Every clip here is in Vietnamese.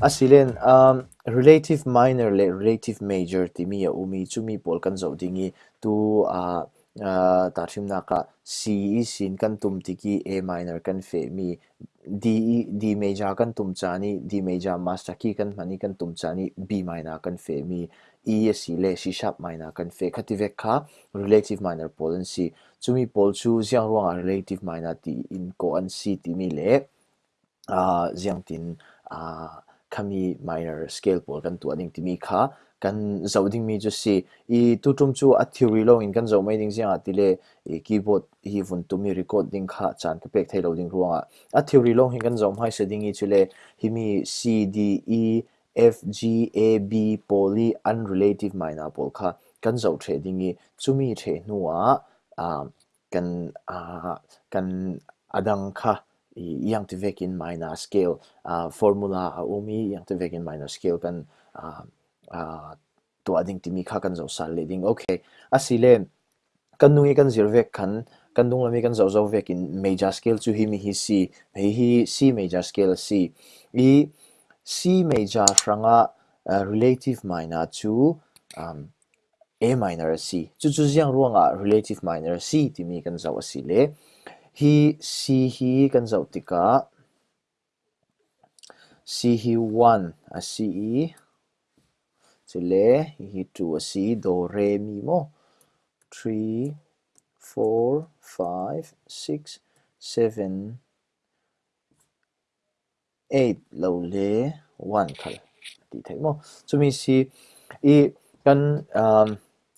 asilen um relative minor, le, relative major ti mi umi, chumi pol kan zo dingi, tu, a ta thim na ka, c e, sin kan tum ti ki a minor kan fe, mi, d e, d major kan tum chani, d major master ki kan mani kan tum chani, b minor kan fe, mi e si le, c sharp minor kan fe. Khati ve kha relative minor pol an si chumi pol chu, jiang ruang relative minor ti in ko an si ti mi le, a, jiang tin, a kami minor scale pol kan tu ading timi kha kan zoding mi ju si i tu tum chu a theory lo in kan zo mai ding sia atile i keyboard hi vun tu mi recording kha chan ka pek thai lo ding ruanga a theory lo hin kan zo mai se ding i chule hi mi c d e f g a b poly unrelative minor pol kha kan zo the ding i chumi the nuwa a kan a kan adang kha yang te vekin minor scale. Uh, formula a umi yang te vekin minor scale kan uh, uh, to ading timi kha kan zo sal leading okay asile kan nungi kan zirvek kan kan dung lami kan zo zo vekin major scale chu himi hi si hi hi si major scale si. I si major ranga uh, relative minor chu um, a minor c chu chu jiang ruanga relative minor e c timi kan zo asile. he si he kan zau tika. Si hi one. A si e sile hi hi two. A si do re mi mo. Three four five six seven eight. Lo le one kal di thai mo. So mi si e kan um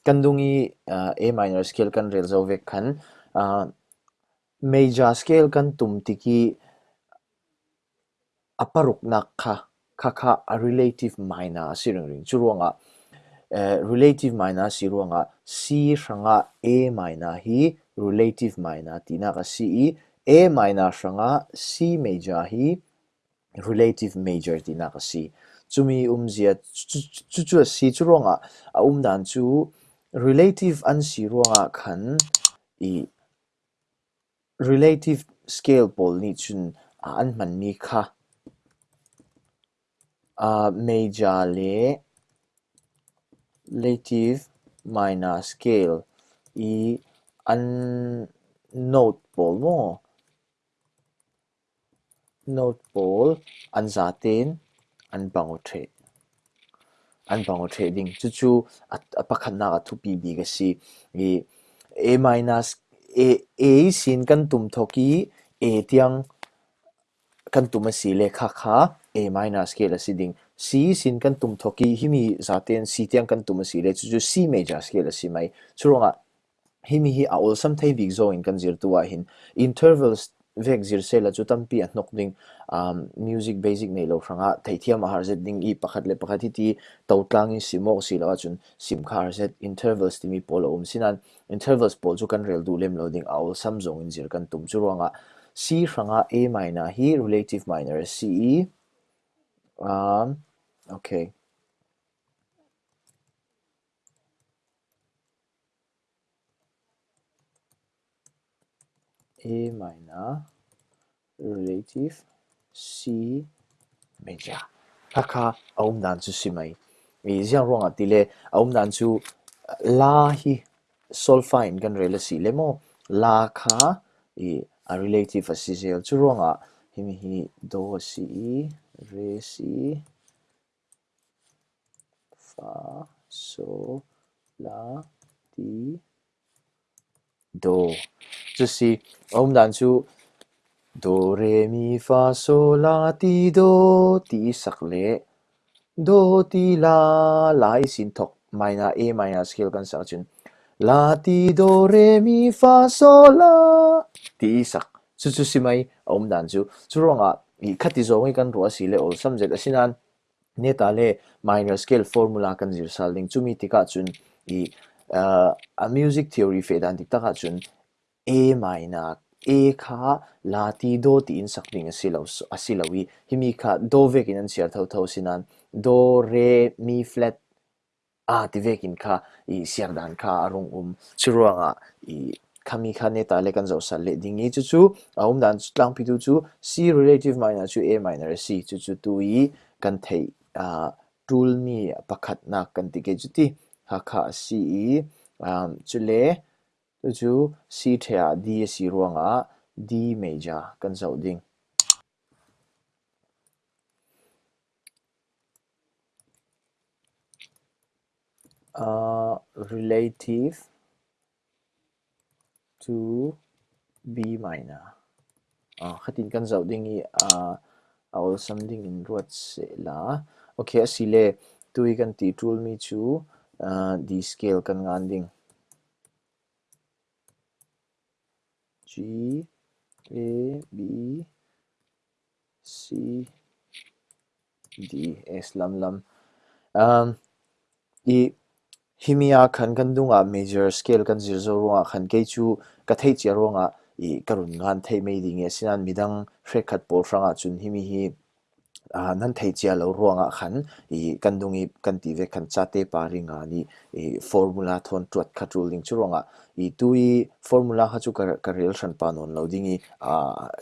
kan dung uh, a minor scale kan rel zau vek kan uh, major scale kan tum tiki aparuk na kha kha kha a relative minor sirang ring. Chu ronga eh, relative minor si ronga c ranga a minor hi relative minor tina ka c. A minor ranga c major hi relative major tina ka c. Chumi umzia chu chu si chu ronga a umdan chu relative an si ronga khan i relative scale pol ni chun an man mi kha major le relative minor scale. I an note pol mo. Note pol an zaten an bango the an bango the ding. Chu chu a pakhat na thu pi bi ga si. I a minus a a sin kan tum thoki a tiang kan tum si le kha kha a minus scale la siding c sin kan tum thoki himi zaten c tiang kan tum si le chu chu c major scale si mai churonga himi hi a ol sam thai big zo in kan zir tuwa hin intervals vek zir se la chu tampi a nok ding um music basic nei lo franga. Thaithia ma har zet ding i pakhat le pakhat hi ti. To tlang i simo si la chun sim khar zet intervals ti mi pol um sinan. Intervals pol chu kan rel du lem loading awl sam zong in zir kan tum chu ronga c franga, a minor hi relative minor, c um okay. A minor relative C major. Kaka aum dan chu simai mi jiang rong a tile aum dan chu la hi sol fine kan rela si lemo la kha i a relative a si zel chu rong a himi hi do si re si fa so la ti Do，就是我们当初 Do Re Mi Fa Sol La Ti Do 第十列 Do Ti La La 一線托 minor A minor scale 跟上轉 La Ti Do Re Mi Fa Sol La 第十，這就是咪我們當初就是我以卡地中一根螺絲咧，我甚至個先安。呢打咧 minor scale formula 跟住實令注意啲家轉而。Uh, a music theory fe dan dik taka chun a minor a kha la ti do ti in sak ding asilo asilawi himi kha do vekin an siar thau thau sinan. Do re mi flat a ti vekin kha i siar dan kha arung um. Churuanga i kami kha ne ta le kan zo sal le ding i chu chu. Aum dan tlang pi tu chu. C relative minor chu a minor c chu chu tu i kan thei a tool mi pakhat na kan ti ke chuti kha si e. um chule tu chu si thea d si ruanga d major kan zau ding uh, relative to b minor. Uh, khatin kan zau ding i uh, awl something in ruat se la okay asile tui kan ti tool mi chu. Ờ, uh, d scale kan ngan ding G A B C D S lam lam um i himia khan kan dunga major scale kan zir zo ronga khan ke chu ka thei chia ronga i karun ngan thei mei ding e sinan midang hrekhat por franga chun himi hi. à nan thei chia lo ruanga khan i kandungi kan ti ve khan chate paringa ni i formula thon tuat khatul chu ronga i tui formula ha chu ka rel than pa non lo dingi a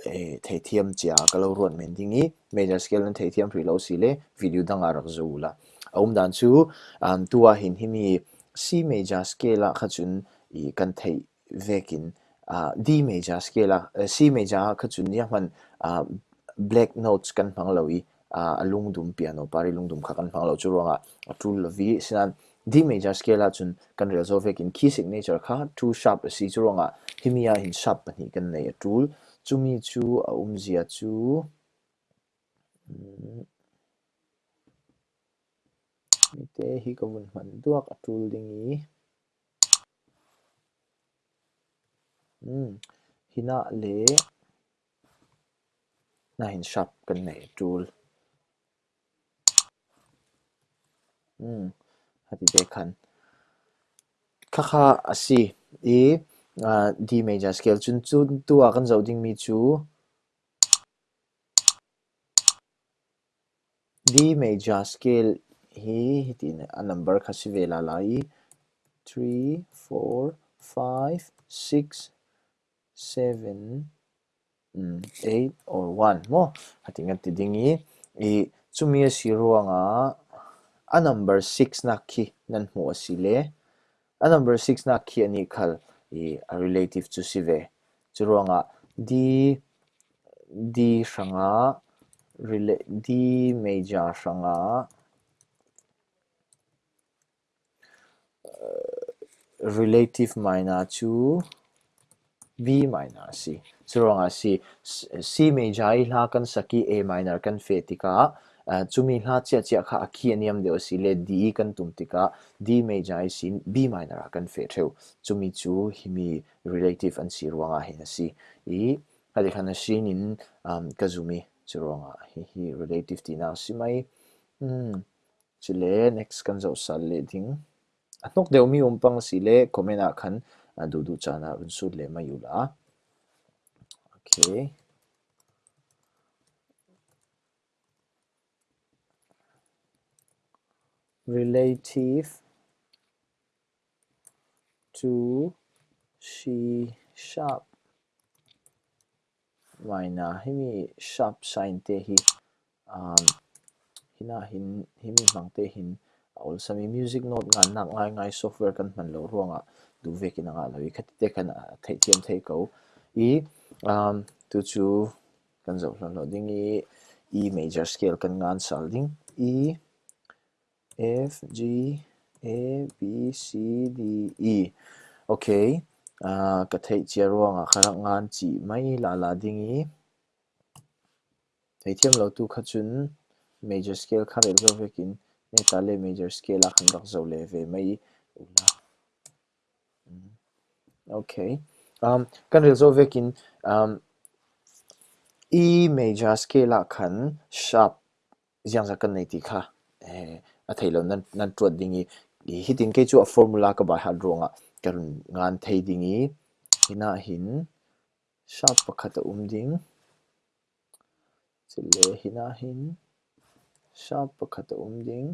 e thei thiam chia ka lo ruan men dingi major scale nan thei thiam ri lo si le video danga rak zula aum dan chu an tua hin himi c major scale kha chun i kan thei vekin a d major scale a c major khachun ya man black notes kan phang lo i a lung dum piano pari lung dum khakan phang lo chu ronga tul vi sinan di major scale a chun kan resolve kin key signature kha two sharp si chu ronga himia hin sharp pani kan nei tool chumi chu a umzia chu mite hi ko mun man duak a tool dingi hmm hina le na hin sharp kan nei tool um hati te khan kha asi e d major scale chun chu tu a kan zo ding mi chu d major scale hi hitin a number kha si vela lai 3 4 5 6 7 8 or 1 mo hati ngat ti dingi e chumi si ruanga a number 6 na khi nan mu asile a number 6 na khi ani khal i a relative to sive churonga d d sanga d major sanga relative minor to b minor c churonga c c major i hla kan saki a minor kan fe tika chumi hla chia chia kha akhi aniam de si le d kan tum tika. D major i sin b minor kan fe theu. Chumi chu himi relative an si ruanga si. I hadi khana sin in um kazumi churonga hi hi relative ti na si mai. Um chile next kan zo sal le ding. Atnok deu mi umpang si le comment a khan du du chana run su le mayula okay relative to C sharp. Minor himi sharp sign te hi um hina hin himi mang te hin ol sami music note ngan nak ngai ngai software kan man lo ruanga du ve kin nga lo i khat te kan thei thiam thei ko i um tu chu kan zo lo ding i e major scale kan ngan sal ding e F, G A B, C, D E. Okay à cái thấy chia ruộng à? Khá ngan chỉ mấy là là dingi. ý. Thấy thêm lâu tu khá chun major scale khá rel zo về kín. Nên ta lệ major scale là khăn đọc dầu lệ về mấy. Ừ. Okay um kan rel zo về um E major scale là khăn sharp. Giang ra kan này thì khá a theilo nan nan chuột dingi i hitin ke chu a formula ka ba ha ronga karun ngan thei dingi hina hin sharp pakhat um ding chile hina hin sharp pakhat um ding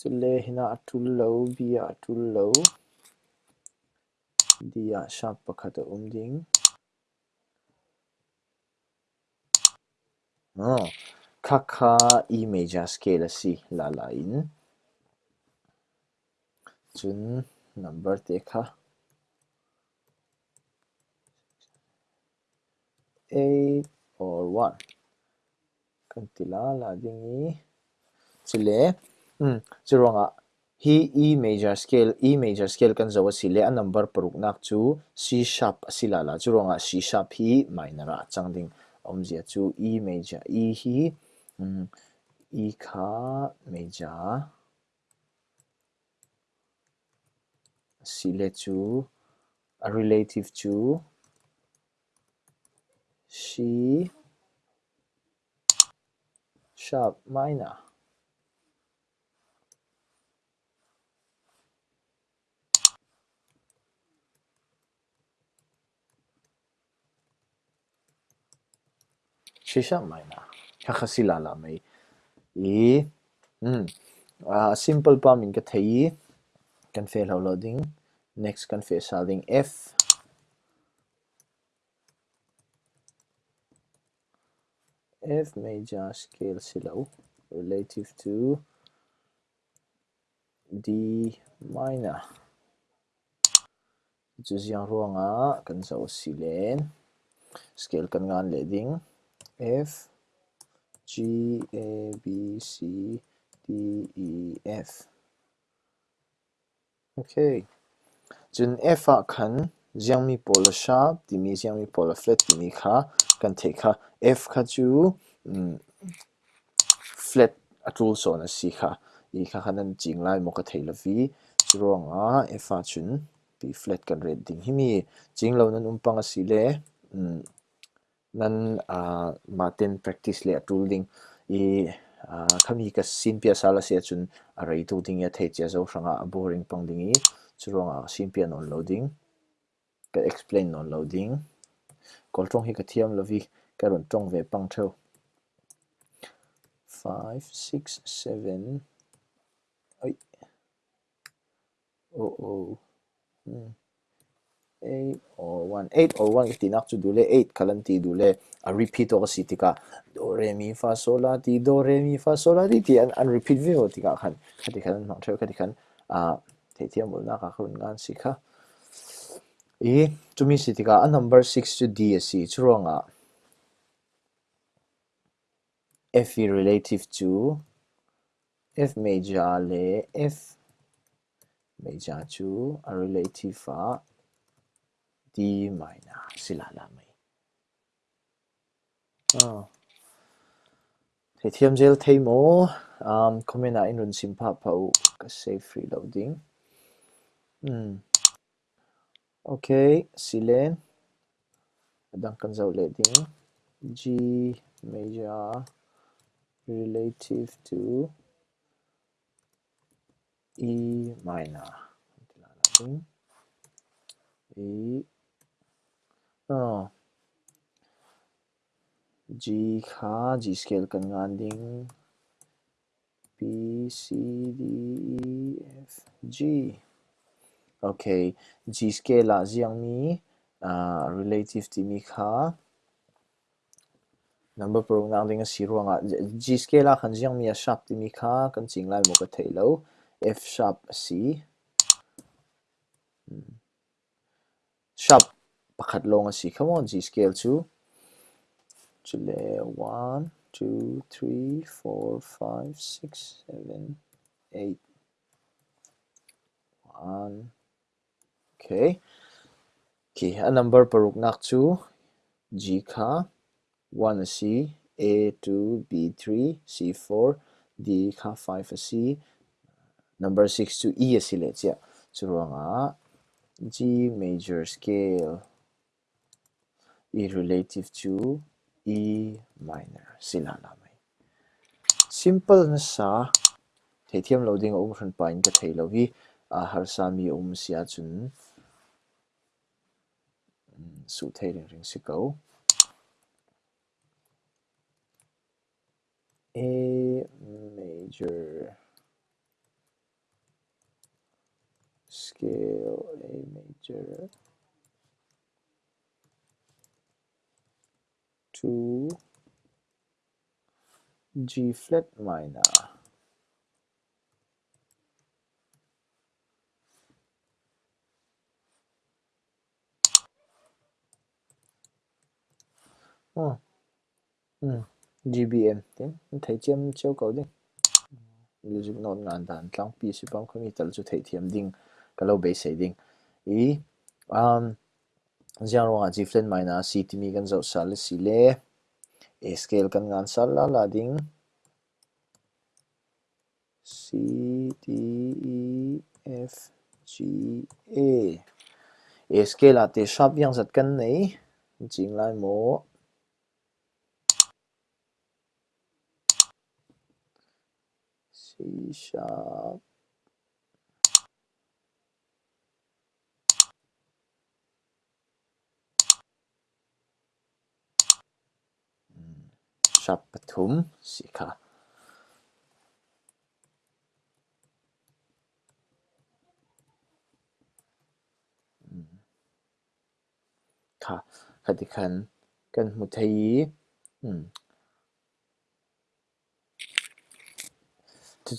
chile hina atul lo bia atul lo dia sharp pakhat um ding oh ờ. kaka image scale si la la in. Chun number te dekha hmm, a or 1 kantila la dingi chile. Um chironga hi e major scale e major scale kan zawa sile a number paruk nak chu c sharp asila la chironga c sharp hi minor a. Changding omzia chu e major e hi 음, 이카 메자 실레주 relative to C sharp minor C sharp minor khasila la mai e um a simple pa min ka thei. Kan fail loading next kan fail solving f. F major scale silo relative to D minor. Chu ziang ruanga kan zo silen. Scale kan ngan le ding. F G A B C D E F okay chun F a khan ziang mi polar sharp ti mi ziang mi polar flat ti mi kha kan thei kha f kha chu flat atul so na si kha i kha khanan ching lai mo ka thei la vi churong a f a chun p flat kan red ding hi mi ching lo nan umpang a si le nan ah, a maten practice le atul ding. I ah, khami ka sinh viên sala se chun ah, a rei tu ding ya thei chia zo hranga boring pang ding i. Churong a sin pia non loading ka explain non loading kol trong hi ka thiam lovi ka ron trong ve pang tho 5 6 7 oi. Oh oh. Hmm. 8 or 1 8 or 1 ti nak chu dule 8 kalan ti dule a repeat or si tika do re mi fa sol la ti do re mi fa sol la ti ti an an repeat ve o tika khan khati khan mang theu khati khan a the thiam bol na ka khun ngan si kha. E chumi si tika a number 6 to d si churonga f relative to f major le f major chu a relative a d minor sila la mai ah thế thiam zel thei mo um comment a in run sim pha phau ka save free loading hmm okay silen adang kan zau le ding g major relative to E minor. E oh. G kha G scale kan ngan ding B C D E F G. Okay G scale la ziang mi. Uh, relative ti mi kha number pro ngang ding si ruanga G scale la khan ziang mi a sharp ti mi kha kan ching lai mo ka thei F sharp C sharp pakhat long si. Come on G scale chu chule 1 2 3 4 5 6 7 8 1 okay. Okay a number paruk nak chu G kha 1 C. A2 B3 C4 D kha 5 C. Number 6 to E si le chia churonga G major scale E relative to E minor sila la mai simple na sa loading um hran pa in ka thei lovi a har sa um sia chun su thei ring ring si ko. A major scale A major to G flat minor ờ. Ừ. ừ. GBM tiếng thấy chiêm chiếu cầu đi music note ngan dan tlang pi si pam khami tal chu thei thiam ding kalo be sei ding ý um zero nga g flat minor c ti mi kan zo sal si le a scale kan ngan sal la la ding C D E F G A A scale ate sharp yang zat kan nei. Jing lai mo. C sharp sharp ปฐมสิคะค่ะคติคันกันมุทัยอืม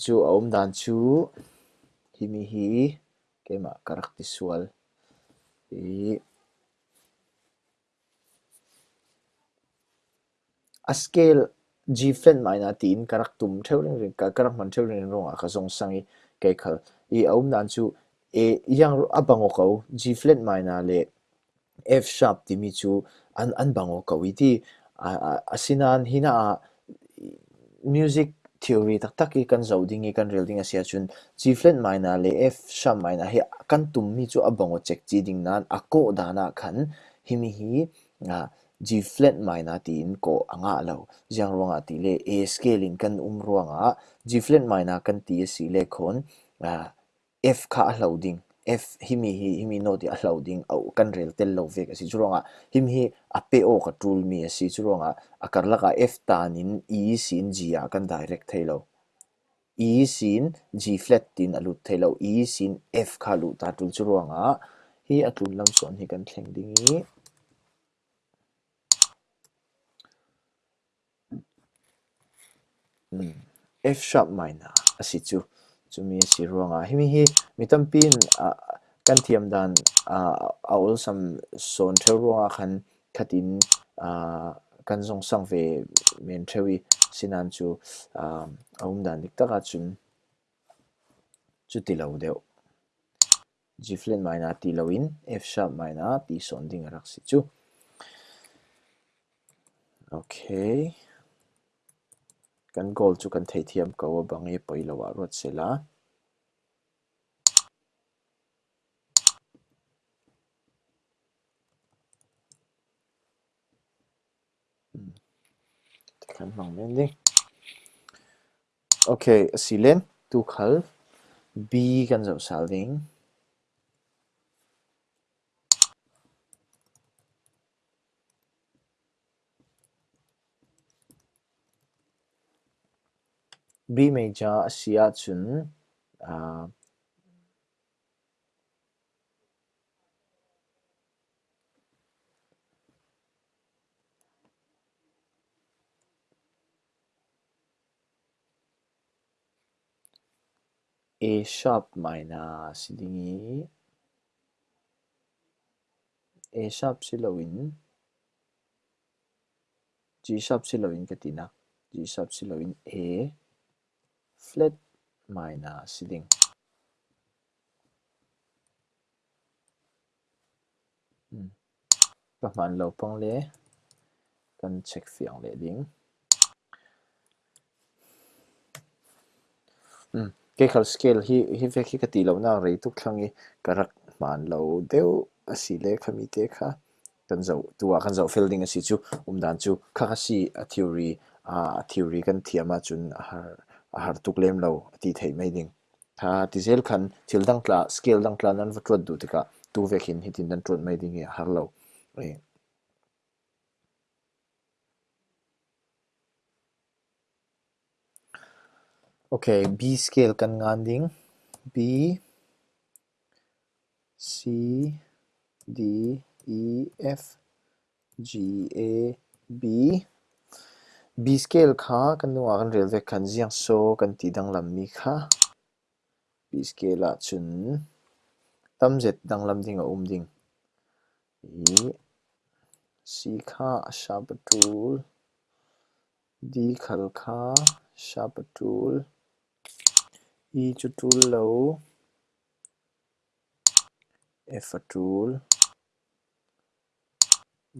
จูอมดานชูฮิมิฮีเกมาการักติสวลอี a scale G different mai na tin karak tum theu ring ring ka karak man theu ring ronga kha zong sangi ke khal. I om um nan chu e yang abango ko g flat mai na le f sharp ti mi chu an an bango ko. I ti sinan hina a music theory tak tak i kan zo ding, i kan rel ding asia chun. G flat mai na le f sharp mai na he kan tum mi chu abango check chi ding nan ako dana khan. Himi hi nga G flat minor ti in ko anga lo. Jang ronga ti le A scale in kan um ronga G flat minor kan ti si le khon F kha lo ding f himi hi, himi no ti a loading au kan rel tel lo ve ka si churonga him hi a pe o ka tool mi si churonga a kar laka f tanin e sin g a kan direct thailo e sin g flat tin alut thailo e sin f kha lu ta tul churonga hi atul lam son hi kan thleng dingi f sharp minor asi chu chumi si ronga himi hi mitampin kan thiam dan a ol sam son theu ronga khan khatin kan zong sang ve men thewi sinan chu aum dan dik taka chun chu ti lo deu G flat minor ti lo in F sharp minor ti son ding rak si chu okay kan goal chu kan thei thiam ko bangi poi lo wa rot sela hmm. kan mang men ding okay silen tu khal. B kan zo sal ding B major, 비메자 Chun, uh, A sharp minor sidingi A sharp silawin G sharp silawin katina G sharp silawin A flat minus ceiling hmm. các bạn lâu phong lệ cần check phiền lệ ding hmm. cái khẩu scale hi hi về khi cái tỷ lệ nào rate tuk thang cái rắc màn lâu đều asi lệ khami te kha kan zo tua kan zo fielding asi chu um dan chu kha si a à, theory a theory kan thiama chun har har tuk lem lo ti thei mai ding. Tha ti zel khan thil dang tla scale dang tla nan vatrot du tika tu vekin hitin dan trot mai ding e har lo e. okay b scale kan ngan ding. B, c, d e f, g, a, b. b scale kha kan nu kan rel ve kan jiang so kan ti dang lam mi kha. B scale a chun. Tam zet dang lam ding a um ding. I c kha sharp tool d khal kha sharp tool e chu tool lo. F tool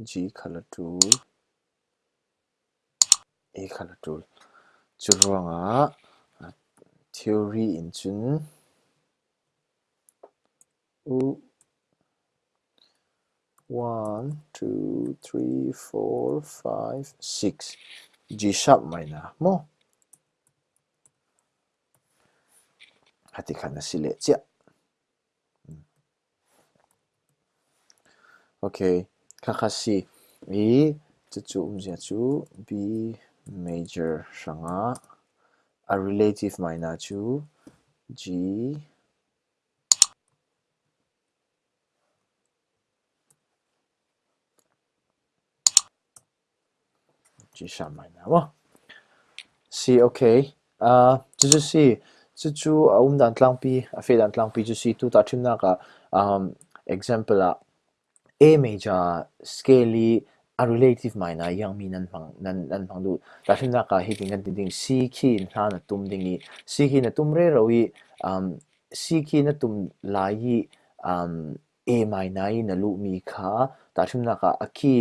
g color tool a color tool. chu ronga theory in u one two three four five six. G sharp minor mo hati khana sile chia okay kakasi e chu umzia chu b major Shanghai, a relative minor 2, G, G 上 minor 1. See, okay. Uh, did you see? Chuchu um dan tlampi, a fe dan tlampi, you see, tuta chimnaka, um, example, uh, a major, scaly, a relative minor yang mi nan phang nan nan phang du ta thim na ka hi ting kan ding c key in hla na tum ding ni c key na tum re ro i um c key na tum la yi um a minor na lu mi kha ta thim na ka a key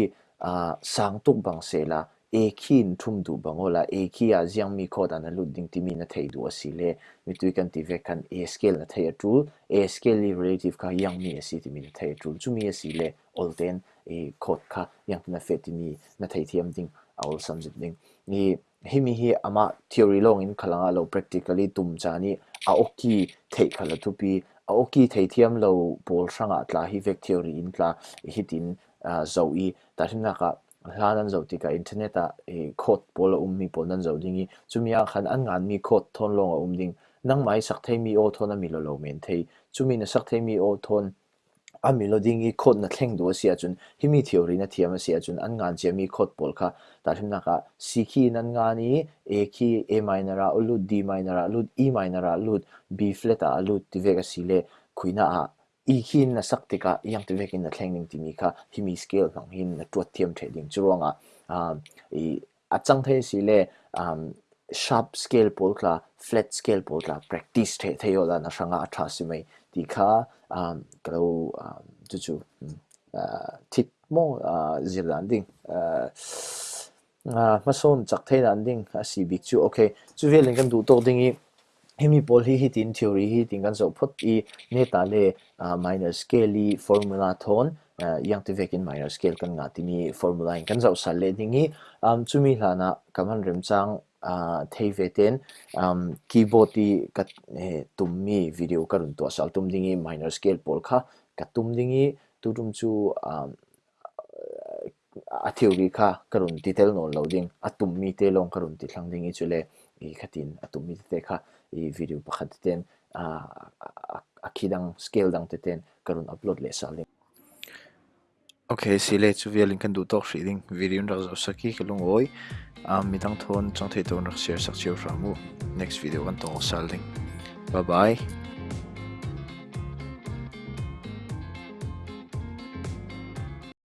a sang tuk bang se la a khin thum du bangola a khi a jiang mi kho dan lu ding ti mi na thei du asile mi tu kan ti ve kan a scale na thei tu a scale relative ka yang mi asi ti mi na thei tu chu mi asile all then a khot kha yang na fe ti mi na thei thiam ding aul samjit ding ni himi hi ama theory long in khalanga lo practically tum cha ni a oki thei khala tu pi a oki thei thiam lo pol sanga tla hi vec theory in tla hitin zo i ta himna ka hlan an zo tika internet a e code pol um mi pol nan zo dingi chumia khan an ngan mi code thon long um ding nang mai sak thei mi o thon a mi lo lo men thei chumi na sak thei mi o thon a mi lo ding i code na thleng do sia chun hi mi theory na thiam sia chun an ngan che mi code pol kha ta thim na ka c key nan nga ni a key a minor a lut d minor a lut e minor a lut b flat a lut ti vega sile khuina a i hin na sak tika yang te vekin na thleng ning ti mi kha hi mi scale bang hin na tuat thiam the ding churonga um i achang the si le um sharp scale pol kla, flat scale pol kla, practice the the yo na sanga atha si mai ti kha um kalo um chu chu mm, uh, tip mo uh, zirdan ding uh, uh mason chak the dan ding, a si bik chu. Okay chu velin kan du to dingi. Hemi pol hi hi tin, theory hi tin kan zo phot i ne ta le minor scale formula thon yang te vekin minor scale kan ngati mi formula in kan zau sal le dingi um chumi hlana kaman rem chang a thei veten um keyboard ti kat tum mi video karun to sal tum dingi minor scale pol kha ka tum dingi turum chu um a theory kha karun detail no loading atum mi te long karun ti thlang dingi chule. I khatin atum mi te kha i video pakhat ten. A a khidang scale dang te ten karun upload le sal okay sile chu link kan du tok shriding video rak zo saki kalung oi. Ah, Am midang thon chang thei ton rak share sak chiu ramu next video kan tong sal ding bye bye.